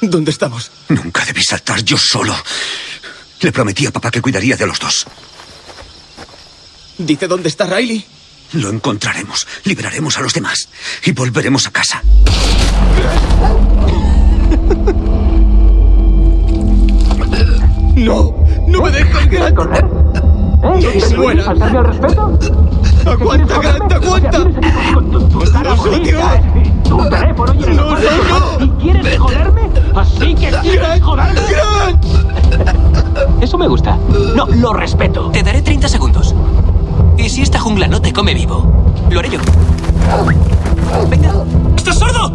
¿Dónde estamos? Nunca debí saltar yo solo. Le prometí a papá que cuidaría de los dos. ¿Dice dónde está Riley? Lo encontraremos, liberaremos a los demás y volveremos a casa. No, no me dejes, Grant. correr? ¿Eh? No se muera. ¿Faltarme al respeto? Aguanta, Grant, aguanta. Con tu, tu tu teléfono y el No, no, no. ¿Así que joderme? Grant. Eso me gusta. No, lo respeto. Te daré 30 segundos. ¿Y si esta jungla no te come vivo? Lo haré yo. Venga. ¿Estás sordo?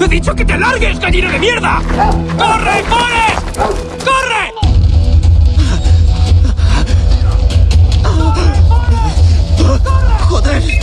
¡He dicho que te largues, gallina de mierda! ¡Corre, Forrest! ¡Corre! Joder. Joder.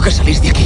Tengo que salir de aquí.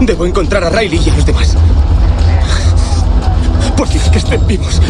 Debo encontrar a Riley y a los demás. Por Dios que estén vivos.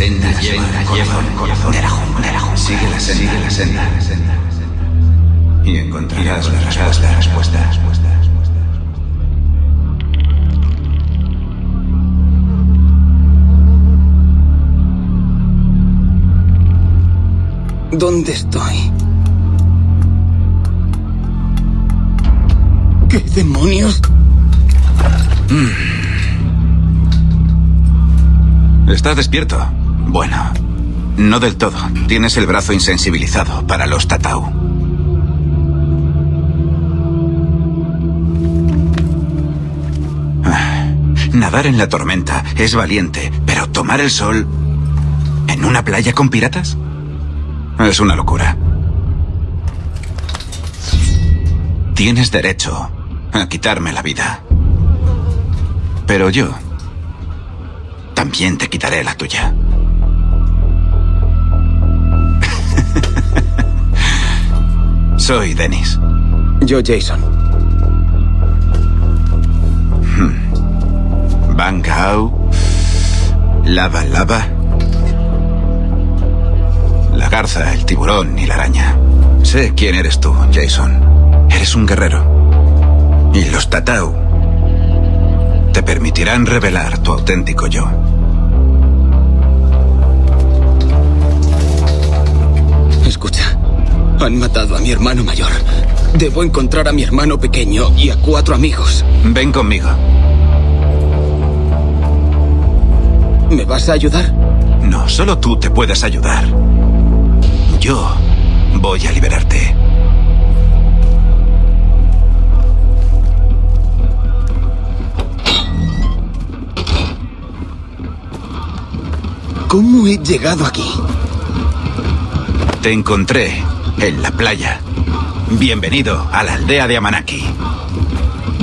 La senda lleva, lleva el corazón de la jungla. de la jungla. Sigue la senda, sigue la senda. Y encontrarás la respuesta, respuesta. ¿Dónde estoy? ¿Qué demonios? ¿Estás despierto? Bueno, no del todo. Tienes el brazo insensibilizado para los tatau. Ah, Nadar en la tormenta es valiente, pero tomar el sol en una playa con piratas es una locura. Tienes derecho a quitarme la vida. Pero yo también te quitaré la tuya. Soy Dennis. Yo, Jason. Van Gao. Lava Lava. La garza, el tiburón y la araña. Sé quién eres tú, Jason. Eres un guerrero. Y los Tatau te permitirán revelar tu auténtico yo. Han matado a mi hermano mayor. Debo encontrar a mi hermano pequeño y a cuatro amigos. Ven conmigo. ¿Me vas a ayudar? No, solo tú te puedes ayudar. Yo voy a liberarte. ¿Cómo he llegado aquí? Te encontré en la playa. Bienvenido a la aldea de Amanaki.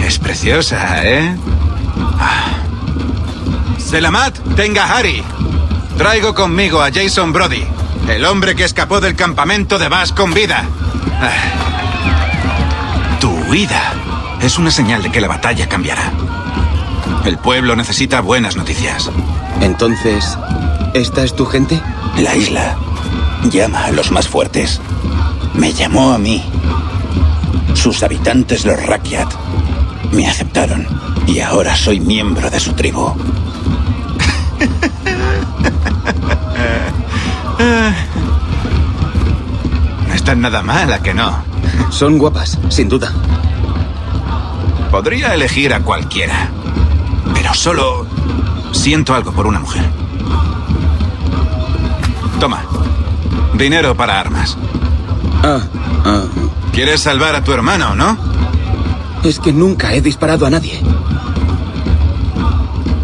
Es preciosa, ¿eh? Ah. Selamat Tengahari. Traigo conmigo a Jason Brody, el hombre que escapó del campamento de Bass con vida. Ah. Tu huida es una señal de que la batalla cambiará. El pueblo necesita buenas noticias. Entonces, ¿esta es tu gente? La isla llama a los más fuertes. Me llamó a mí. Sus habitantes, los Rakyat, me aceptaron y ahora soy miembro de su tribu. No están nada mal, ¿a que no? Son guapas, sin duda. Podría elegir a cualquiera, pero solo siento algo por una mujer. Toma, dinero para armas. Ah, ah. ¿Quieres salvar a tu hermano, no? Es que nunca he disparado a nadie.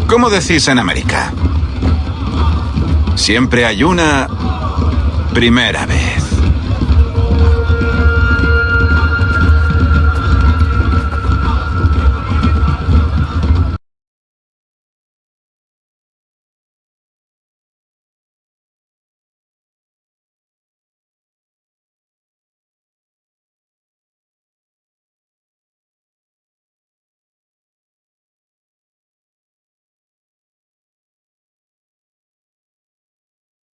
¿Cómo decís en América? Siempre hay una primera vez.